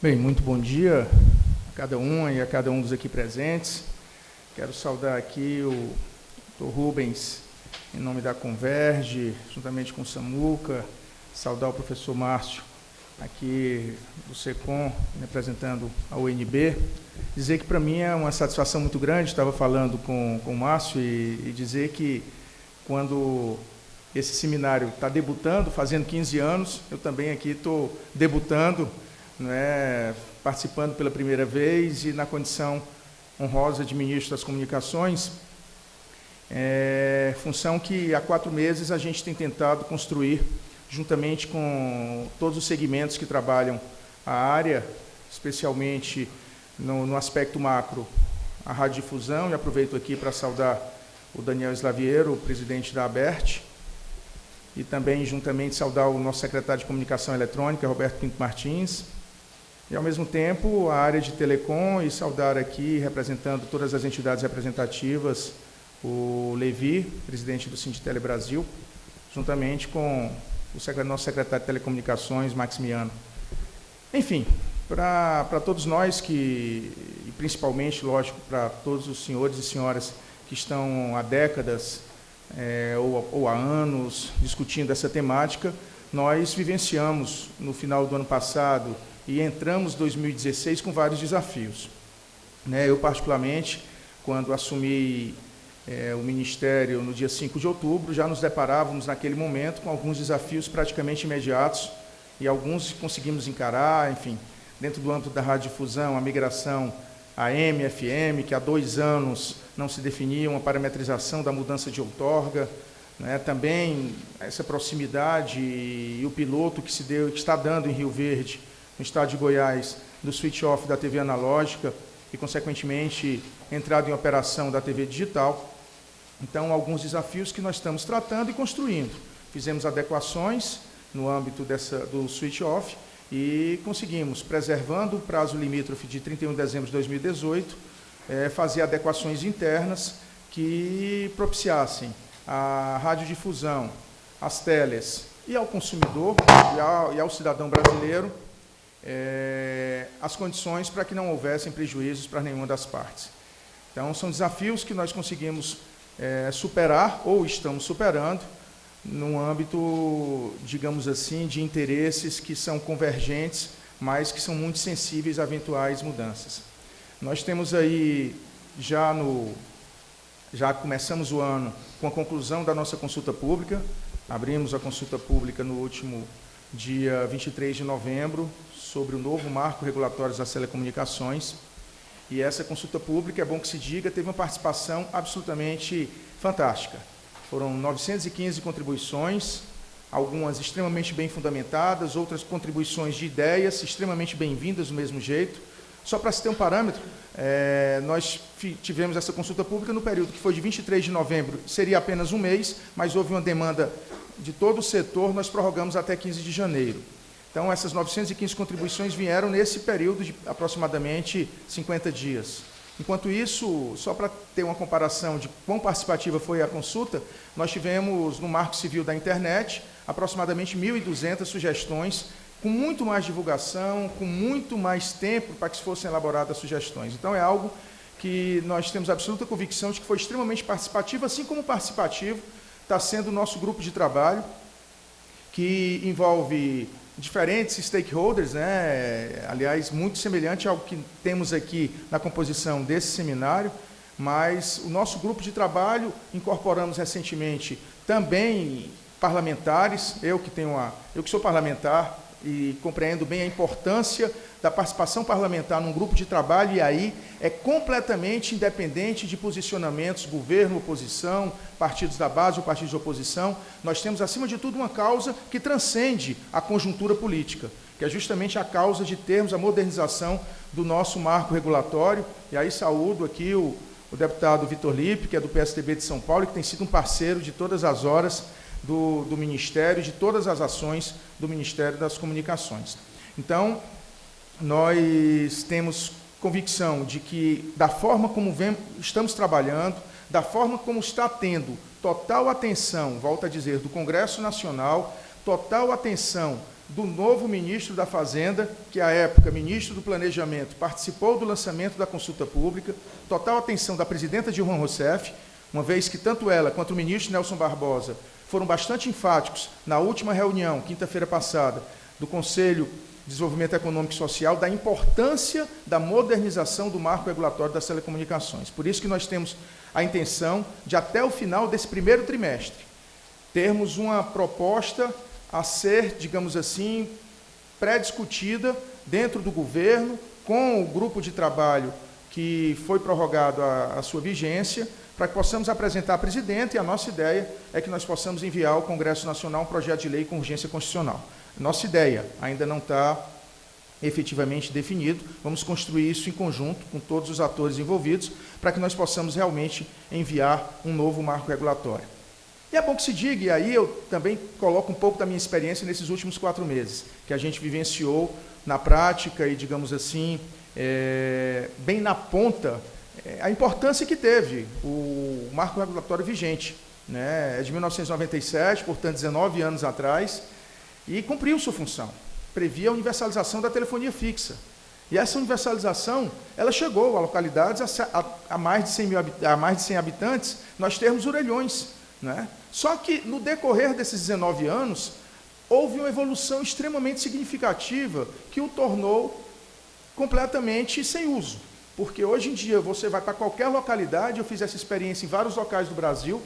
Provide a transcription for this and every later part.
Bem, muito bom dia a cada um e a cada um dos aqui presentes. Quero saudar aqui o Dr. Rubens, em nome da Converge, juntamente com o Samuca, saudar o professor Márcio, aqui do SECOM, representando a UNB. Dizer que para mim é uma satisfação muito grande, estava falando com, com o Márcio, e, e dizer que quando esse seminário está debutando, fazendo 15 anos, eu também aqui estou debutando, né, participando pela primeira vez e na condição honrosa de ministro das Comunicações, é, função que há quatro meses a gente tem tentado construir, juntamente com todos os segmentos que trabalham a área, especialmente no, no aspecto macro, a radiodifusão, e aproveito aqui para saudar o Daniel Slaviero, o presidente da ABERT, e também, juntamente, saudar o nosso secretário de Comunicação Eletrônica, Roberto Pinto Martins, e, ao mesmo tempo, a área de telecom e saudar aqui, representando todas as entidades representativas, o Levi, presidente do Sinditele Brasil, juntamente com o nosso secretário de Telecomunicações, Maximiano. Enfim, para todos nós que, e principalmente, lógico, para todos os senhores e senhoras que estão há décadas é, ou, ou há anos discutindo essa temática, nós vivenciamos no final do ano passado e entramos 2016 com vários desafios. Né, eu, particularmente, quando assumi é, o Ministério no dia 5 de outubro, já nos deparávamos naquele momento com alguns desafios praticamente imediatos e alguns conseguimos encarar, enfim, dentro do âmbito da radiodifusão, a migração AM, FM, que há dois anos não se definia uma parametrização da mudança de outorga, né, também essa proximidade e o piloto que se deu, que está dando em Rio Verde, no estado de Goiás, do switch-off da TV analógica e, consequentemente, entrada em operação da TV digital. Então, alguns desafios que nós estamos tratando e construindo. Fizemos adequações no âmbito dessa, do switch-off e conseguimos, preservando o prazo limítrofe de 31 de dezembro de 2018, é, fazer adequações internas que propiciassem a radiodifusão, as teles e ao consumidor e ao, e ao cidadão brasileiro é, as condições para que não houvessem prejuízos para nenhuma das partes. Então, são desafios que nós conseguimos é, superar ou estamos superando num âmbito, digamos assim, de interesses que são convergentes, mas que são muito sensíveis a eventuais mudanças. Nós temos aí, já, no, já começamos o ano com a conclusão da nossa consulta pública, abrimos a consulta pública no último dia 23 de novembro, sobre o novo marco regulatório das telecomunicações. E essa consulta pública, é bom que se diga, teve uma participação absolutamente fantástica. Foram 915 contribuições, algumas extremamente bem fundamentadas, outras contribuições de ideias extremamente bem-vindas do mesmo jeito. Só para se ter um parâmetro, é, nós tivemos essa consulta pública no período que foi de 23 de novembro, seria apenas um mês, mas houve uma demanda de todo o setor, nós prorrogamos até 15 de janeiro. Então, essas 915 contribuições vieram nesse período de aproximadamente 50 dias. Enquanto isso, só para ter uma comparação de quão participativa foi a consulta, nós tivemos no Marco Civil da Internet aproximadamente 1.200 sugestões, com muito mais divulgação, com muito mais tempo para que fossem elaboradas sugestões. Então, é algo que nós temos absoluta convicção de que foi extremamente participativo, assim como participativo está sendo o nosso grupo de trabalho, que envolve diferentes stakeholders, né? aliás, muito semelhante ao que temos aqui na composição desse seminário, mas o nosso grupo de trabalho incorporamos recentemente também parlamentares, eu que tenho uma, eu que sou parlamentar e compreendo bem a importância da participação parlamentar num grupo de trabalho, e aí é completamente independente de posicionamentos, governo, oposição, partidos da base ou partidos de oposição. Nós temos, acima de tudo, uma causa que transcende a conjuntura política, que é justamente a causa de termos a modernização do nosso marco regulatório. E aí saúdo aqui o, o deputado Vitor Lipe, que é do PSDB de São Paulo, que tem sido um parceiro de todas as horas do, do Ministério, de todas as ações do Ministério das Comunicações. Então, nós temos convicção de que, da forma como estamos trabalhando, da forma como está tendo total atenção, volto a dizer, do Congresso Nacional, total atenção do novo ministro da Fazenda, que à época ministro do Planejamento, participou do lançamento da consulta pública, total atenção da presidenta Dilma Rousseff, uma vez que tanto ela quanto o ministro Nelson Barbosa foram bastante enfáticos na última reunião, quinta-feira passada, do Conselho Desenvolvimento Econômico e Social, da importância da modernização do marco regulatório das telecomunicações. Por isso que nós temos a intenção de, até o final desse primeiro trimestre, termos uma proposta a ser, digamos assim, pré-discutida dentro do governo, com o grupo de trabalho que foi prorrogado a, a sua vigência, para que possamos apresentar à presidente, e a nossa ideia é que nós possamos enviar ao Congresso Nacional um projeto de lei com urgência constitucional. Nossa ideia ainda não está efetivamente definido, vamos construir isso em conjunto com todos os atores envolvidos, para que nós possamos realmente enviar um novo marco regulatório. E é bom que se diga, e aí eu também coloco um pouco da minha experiência nesses últimos quatro meses, que a gente vivenciou na prática e, digamos assim, é, bem na ponta é, a importância que teve o marco regulatório vigente. Né? É de 1997, portanto, 19 anos atrás, e cumpriu sua função. Previa a universalização da telefonia fixa. E essa universalização, ela chegou a localidades a, a, a mais, de 100 mil, a mais de 100 habitantes, nós termos orelhões. Né? Só que, no decorrer desses 19 anos, houve uma evolução extremamente significativa que o tornou completamente sem uso. Porque hoje em dia você vai para qualquer localidade, eu fiz essa experiência em vários locais do Brasil,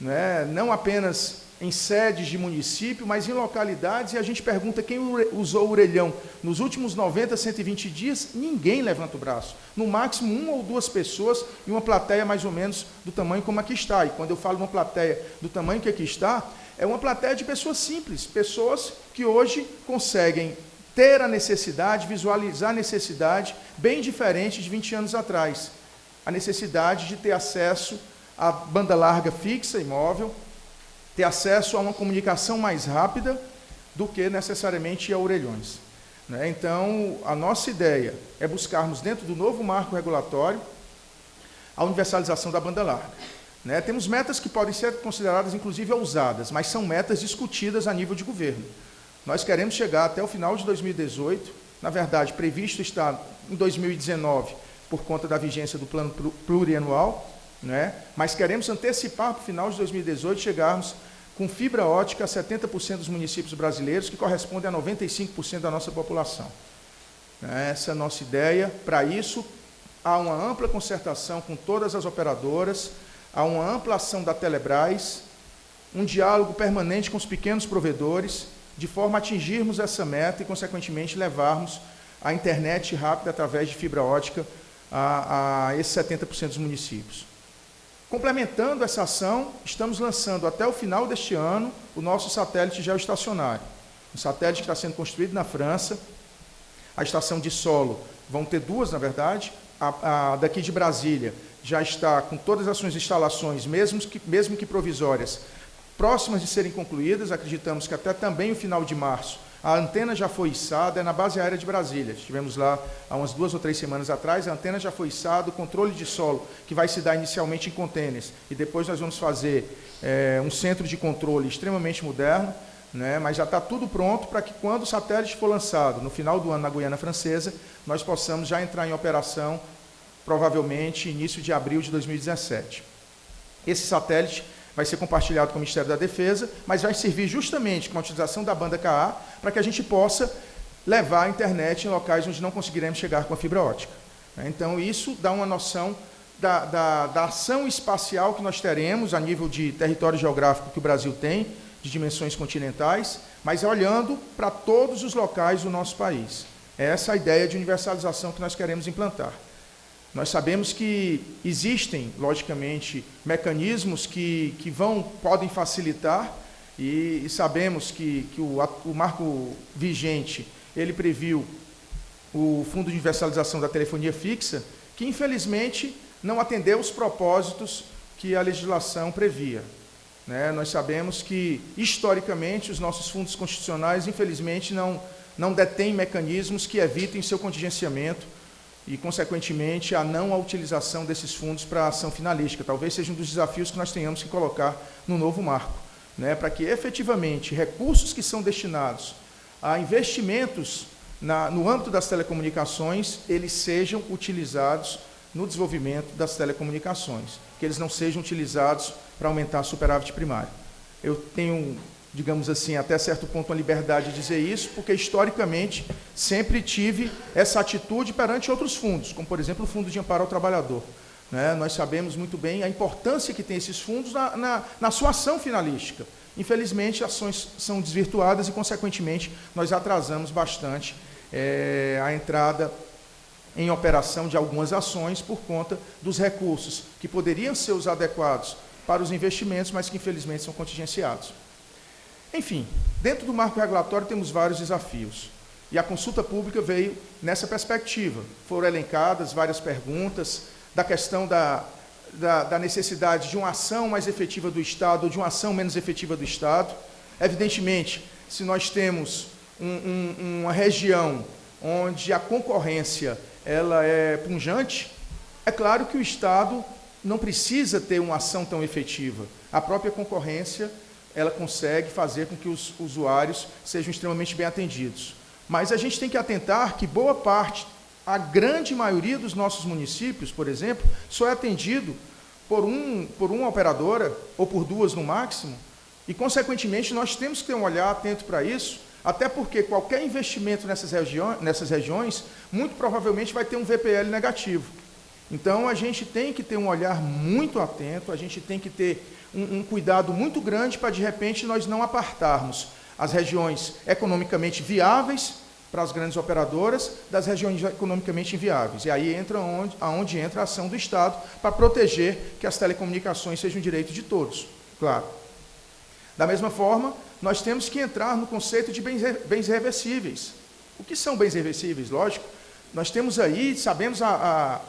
né, não apenas em sedes de município, mas em localidades, e a gente pergunta quem usou o orelhão nos últimos 90, 120 dias, ninguém levanta o braço. No máximo, uma ou duas pessoas e uma plateia mais ou menos do tamanho como aqui está. E quando eu falo uma plateia do tamanho que aqui está, é uma plateia de pessoas simples, pessoas que hoje conseguem ter a necessidade, visualizar a necessidade, bem diferente de 20 anos atrás. A necessidade de ter acesso à banda larga fixa, imóvel, ter acesso a uma comunicação mais rápida do que necessariamente a orelhões. Né? Então, a nossa ideia é buscarmos, dentro do novo marco regulatório, a universalização da banda larga. Né? Temos metas que podem ser consideradas, inclusive, ousadas, mas são metas discutidas a nível de governo. Nós queremos chegar até o final de 2018, na verdade, previsto está em 2019, por conta da vigência do plano plurianual, né? mas queremos antecipar para o final de 2018 chegarmos com fibra ótica a 70% dos municípios brasileiros, que corresponde a 95% da nossa população. Essa é a nossa ideia. Para isso, há uma ampla concertação com todas as operadoras, há uma ampla ação da Telebrás, um diálogo permanente com os pequenos provedores, de forma a atingirmos essa meta e, consequentemente, levarmos a internet rápida através de fibra ótica a, a esses 70% dos municípios. Complementando essa ação, estamos lançando até o final deste ano o nosso satélite geoestacionário. Um satélite que está sendo construído na França. A estação de solo, vão ter duas, na verdade. A, a daqui de Brasília já está com todas as suas instalações, mesmo que, mesmo que provisórias, próximas de serem concluídas, acreditamos que até também o final de março, a antena já foi içada, é na base aérea de Brasília. Estivemos lá há umas duas ou três semanas atrás, a antena já foi içada, o controle de solo, que vai se dar inicialmente em contêineres, e depois nós vamos fazer é, um centro de controle extremamente moderno, né, mas já está tudo pronto para que quando o satélite for lançado, no final do ano na Guiana Francesa, nós possamos já entrar em operação, provavelmente início de abril de 2017. Esse satélite vai ser compartilhado com o Ministério da Defesa, mas vai servir justamente com a utilização da banda KA para que a gente possa levar a internet em locais onde não conseguiremos chegar com a fibra ótica. Então, isso dá uma noção da, da, da ação espacial que nós teremos a nível de território geográfico que o Brasil tem, de dimensões continentais, mas olhando para todos os locais do nosso país. É essa a ideia de universalização que nós queremos implantar. Nós sabemos que existem, logicamente, mecanismos que, que vão, podem facilitar, e, e sabemos que, que o, o, marco vigente, ele previu o Fundo de Universalização da Telefonia Fixa, que infelizmente não atendeu os propósitos que a legislação previa. Né? Nós sabemos que, historicamente, os nossos fundos constitucionais, infelizmente, não, não detêm mecanismos que evitem seu contingenciamento e, consequentemente, a não utilização desses fundos para ação finalística. Talvez seja um dos desafios que nós tenhamos que colocar no novo marco, né, para que efetivamente recursos que são destinados a investimentos na, no âmbito das telecomunicações, eles sejam utilizados no desenvolvimento das telecomunicações, que eles não sejam utilizados para aumentar a superávit primário. Eu tenho, digamos assim, até certo ponto uma liberdade de dizer isso, porque historicamente sempre tive essa atitude perante outros fundos, como por exemplo o Fundo de Amparo ao Trabalhador. Né? Nós sabemos muito bem a importância que tem esses fundos na, na, na sua ação finalística. Infelizmente, ações são desvirtuadas e, consequentemente, nós atrasamos bastante é, a entrada em operação de algumas ações por conta dos recursos que poderiam ser os adequados para os investimentos, mas que infelizmente são contingenciados. Enfim, dentro do marco regulatório temos vários desafios. E a consulta pública veio nessa perspectiva. Foram elencadas várias perguntas da questão da da, da, necessidade de uma ação mais efetiva do Estado ou de uma ação menos efetiva do Estado. Evidentemente, se nós temos um, um, uma região onde a concorrência ela é punjante, é claro que o Estado não precisa ter uma ação tão efetiva. A própria concorrência ela consegue fazer com que os usuários sejam extremamente bem atendidos. Mas a gente tem que atentar que boa parte a grande maioria dos nossos municípios, por exemplo, só é atendido por, um, por uma operadora, ou por duas no máximo, e, consequentemente, nós temos que ter um olhar atento para isso, até porque qualquer investimento nessas, regiões, nessas regiões, muito provavelmente vai ter um VPL negativo. Então, a gente tem que ter um olhar muito atento, a gente tem que ter um, um cuidado muito grande para, de repente, nós não apartarmos as regiões economicamente viáveis para as grandes operadoras das regiões economicamente inviáveis. E aí entra onde, aonde entra a ação do Estado para proteger que as telecomunicações sejam um direito de todos, claro. Da mesma forma, nós temos que entrar no conceito de bens, bens reversíveis. O que são bens reversíveis? Lógico, nós temos aí, sabemos a,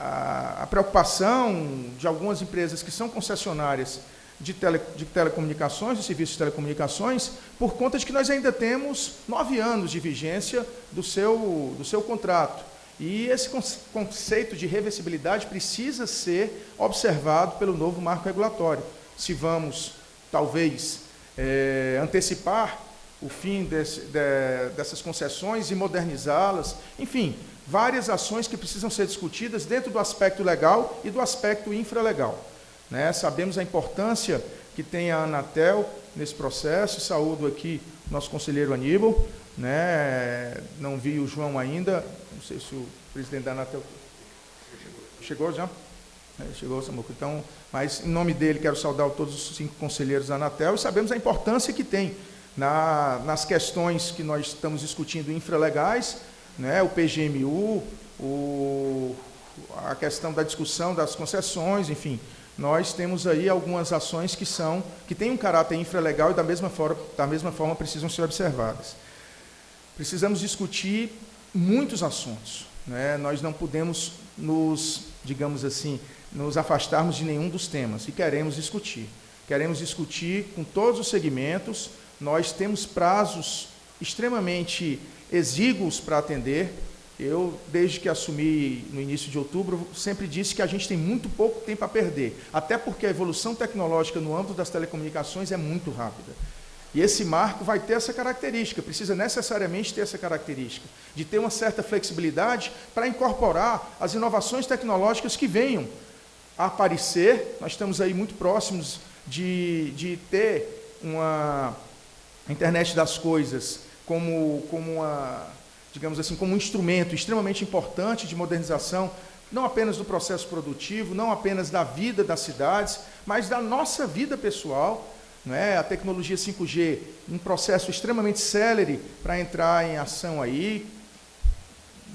a, a preocupação de algumas empresas que são concessionárias de, tele, de telecomunicações, de serviços de telecomunicações, por conta de que nós ainda temos nove anos de vigência do seu, do seu contrato. E esse conceito de reversibilidade precisa ser observado pelo novo marco regulatório. Se vamos, talvez, é, antecipar o fim desse, de, dessas concessões e modernizá-las, enfim, várias ações que precisam ser discutidas dentro do aspecto legal e do aspecto infralegal. Né? Sabemos a importância que tem a Anatel nesse processo. Saúdo aqui nosso conselheiro Aníbal. Né? Não vi o João ainda. Não sei se o presidente da Anatel chegou já. É, chegou, Samuco. Então, mas em nome dele quero saudar todos os cinco conselheiros da Anatel e sabemos a importância que tem na, nas questões que nós estamos discutindo infralegais, né, o PGMU, o, a questão da discussão das concessões, enfim, nós temos aí algumas ações que são que têm um caráter infralegal e da mesma forma, da mesma forma precisam ser observadas. Precisamos discutir muitos assuntos. Né? Nós não podemos nos, digamos assim, nos afastarmos de nenhum dos temas e queremos discutir. Queremos discutir com todos os segmentos. Nós temos prazos extremamente exíguos para atender eu, desde que assumi no início de outubro, sempre disse que a gente tem muito pouco tempo a perder, até porque a evolução tecnológica no âmbito das telecomunicações é muito rápida. E esse marco vai ter essa característica, precisa necessariamente ter essa característica, de ter uma certa flexibilidade para incorporar as inovações tecnológicas que venham a aparecer. Nós estamos aí muito próximos de, de ter uma internet das coisas como, como uma digamos assim, como um instrumento extremamente importante de modernização, não apenas do processo produtivo, não apenas da vida das cidades, mas da nossa vida pessoal. Não é? A tecnologia 5G, um processo extremamente célere para entrar em ação aí,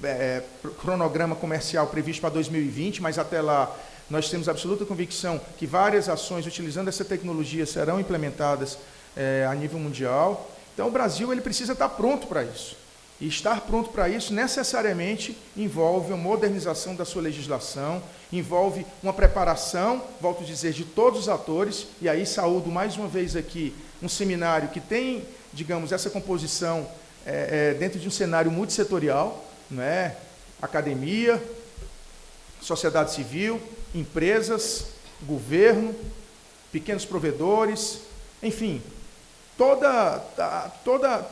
é, cronograma comercial previsto para 2020, mas até lá nós temos absoluta convicção que várias ações utilizando essa tecnologia serão implementadas é, a nível mundial. Então, o Brasil ele precisa estar pronto para isso. E estar pronto para isso necessariamente envolve uma modernização da sua legislação, envolve uma preparação, volto a dizer, de todos os atores, e aí saúdo mais uma vez aqui um seminário que tem, digamos, essa composição é, é, dentro de um cenário multissetorial, não é? academia, sociedade civil, empresas, governo, pequenos provedores, enfim, toda, toda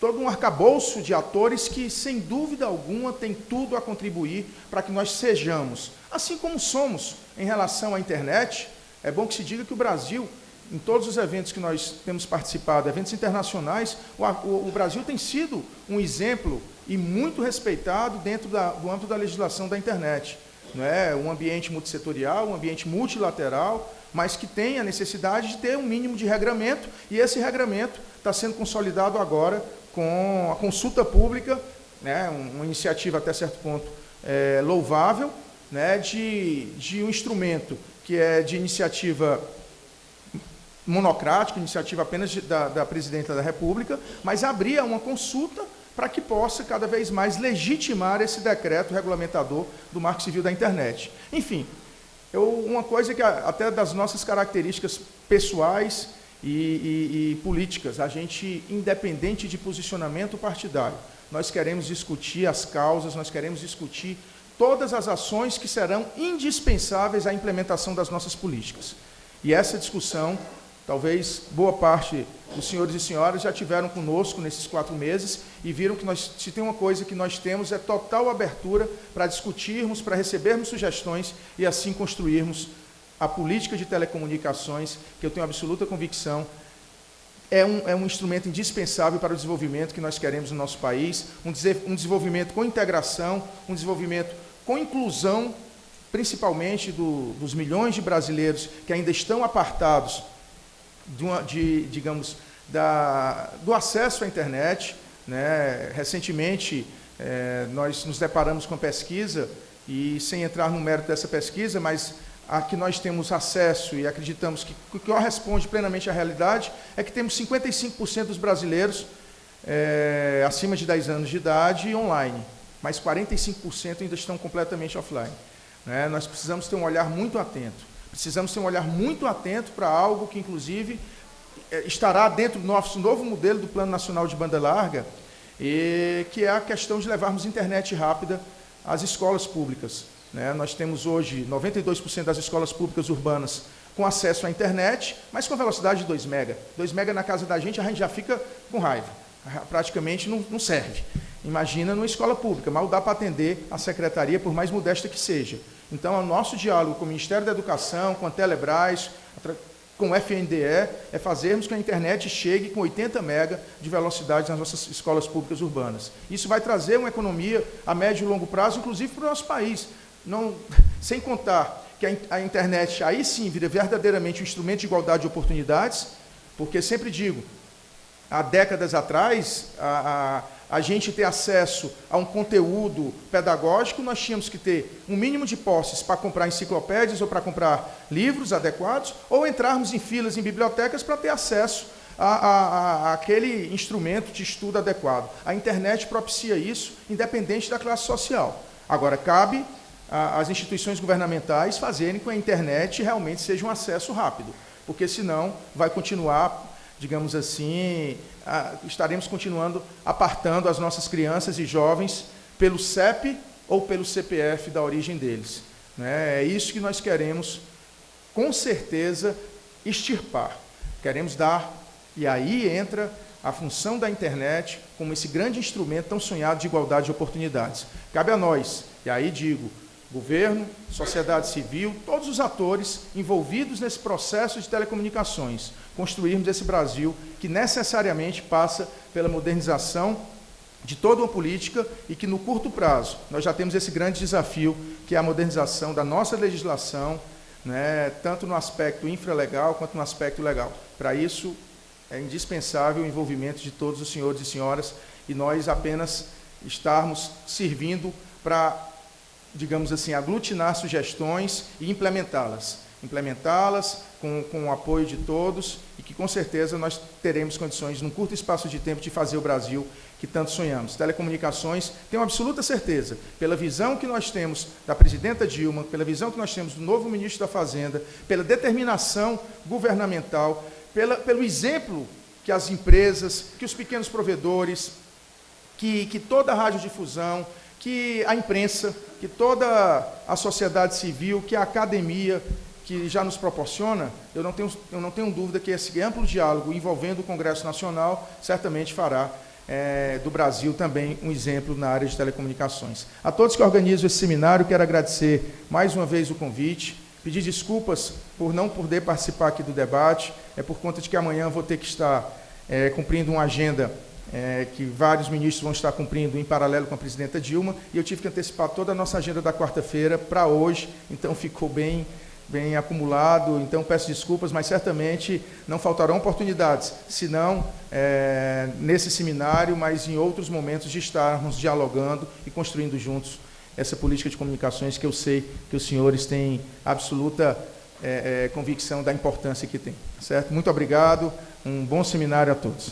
todo um arcabouço de atores que, sem dúvida alguma, tem tudo a contribuir para que nós sejamos, assim como somos em relação à internet. É bom que se diga que o Brasil, em todos os eventos que nós temos participado, eventos internacionais, o, o, o Brasil tem sido um exemplo e muito respeitado dentro da, do âmbito da legislação da internet. Não é um ambiente multissetorial, um ambiente multilateral, mas que tem a necessidade de ter um mínimo de regramento, e esse regramento está sendo consolidado agora com a consulta pública, né, uma iniciativa até certo ponto é, louvável, né, de, de um instrumento que é de iniciativa monocrática, iniciativa apenas de, da, da Presidenta da República, mas abria uma consulta para que possa cada vez mais legitimar esse decreto regulamentador do Marco Civil da Internet. Enfim, eu, uma coisa que até das nossas características pessoais e, e, e políticas. A gente, independente de posicionamento partidário, nós queremos discutir as causas, nós queremos discutir todas as ações que serão indispensáveis à implementação das nossas políticas. E essa discussão, talvez boa parte dos senhores e senhoras já tiveram conosco nesses quatro meses e viram que nós, se tem uma coisa que nós temos é total abertura para discutirmos, para recebermos sugestões e assim construirmos a política de telecomunicações, que eu tenho absoluta convicção, é um, é um instrumento indispensável para o desenvolvimento que nós queremos no nosso país, um, um desenvolvimento com integração, um desenvolvimento com inclusão, principalmente do, dos milhões de brasileiros que ainda estão apartados de, uma, de digamos, da, do acesso à internet. Né? Recentemente, é, nós nos deparamos com pesquisa, e sem entrar no mérito dessa pesquisa, mas a que nós temos acesso e acreditamos que, que corresponde plenamente à realidade, é que temos 55% dos brasileiros é, acima de 10 anos de idade online, mas 45% ainda estão completamente offline. Né? Nós precisamos ter um olhar muito atento. Precisamos ter um olhar muito atento para algo que, inclusive, é, estará dentro do nosso novo modelo do Plano Nacional de Banda Larga, e que é a questão de levarmos internet rápida às escolas públicas. Né? Nós temos hoje 92% das escolas públicas urbanas com acesso à internet, mas com velocidade de 2 mega. 2 mega na casa da gente, a gente já fica com raiva. Praticamente não, não serve. Imagina numa escola pública, mal dá para atender a secretaria, por mais modesta que seja. Então, o nosso diálogo com o Ministério da Educação, com a Telebrás, com o FNDE, é fazermos que a internet chegue com 80 mega de velocidade nas nossas escolas públicas urbanas. Isso vai trazer uma economia a médio e longo prazo, inclusive para o nosso país não, sem contar que a, internet aí sim vira verdadeiramente um instrumento de igualdade de oportunidades, porque sempre digo, há décadas atrás, a, a, a, gente ter acesso a um conteúdo pedagógico, nós tínhamos que ter um mínimo de posses para comprar enciclopédias ou para comprar livros adequados, ou entrarmos em filas em bibliotecas para ter acesso a, a, a, aquele instrumento de estudo adequado. A internet propicia isso, independente da classe social. Agora, cabe as instituições governamentais fazerem com que a internet realmente seja um acesso rápido, porque senão vai continuar, digamos assim, estaremos continuando apartando as nossas crianças e jovens pelo CEP ou pelo CPF da origem deles. Né? É isso que nós queremos, com certeza, extirpar. Queremos dar, e aí entra a função da internet como esse grande instrumento tão sonhado de igualdade de oportunidades. Cabe a nós, e aí digo, governo, sociedade civil, todos os atores envolvidos nesse processo de telecomunicações, construirmos esse Brasil que necessariamente passa pela modernização de toda uma política e que no curto prazo nós já temos esse grande desafio que é a modernização da nossa legislação, né, tanto no aspecto infralegal quanto no aspecto legal. Para isso é indispensável o envolvimento de todos os senhores e senhoras e nós apenas estarmos servindo para digamos assim, aglutinar sugestões e implementá-las. Implementá-las com, com o apoio de todos e que, com certeza, nós teremos condições, num curto espaço de tempo, de fazer o Brasil que tanto sonhamos. Telecomunicações, tenho absoluta certeza, pela visão que nós temos da presidenta Dilma, pela visão que nós temos do novo ministro da Fazenda, pela determinação governamental, pela, pelo exemplo que as empresas, que os pequenos provedores, que, que toda a radiodifusão, que a imprensa, que toda a sociedade civil, que a academia, que já nos proporciona, eu não tenho, eu não tenho dúvida que esse amplo diálogo envolvendo o Congresso Nacional certamente fará é, do Brasil também um exemplo na área de telecomunicações. A todos que organizam esse seminário, quero agradecer mais uma vez o convite, pedir desculpas por não poder participar aqui do debate, é por conta de que amanhã vou ter que estar é, cumprindo uma agenda é, que vários ministros vão estar cumprindo em paralelo com a presidenta Dilma, e eu tive que antecipar toda a nossa agenda da quarta-feira para hoje, então ficou bem bem acumulado, então peço desculpas, mas certamente não faltarão oportunidades, se não é, nesse seminário, mas em outros momentos de estarmos dialogando e construindo juntos essa política de comunicações que eu sei que os senhores têm absoluta é, é, convicção da importância que tem. Certo? Muito obrigado, um bom seminário a todos.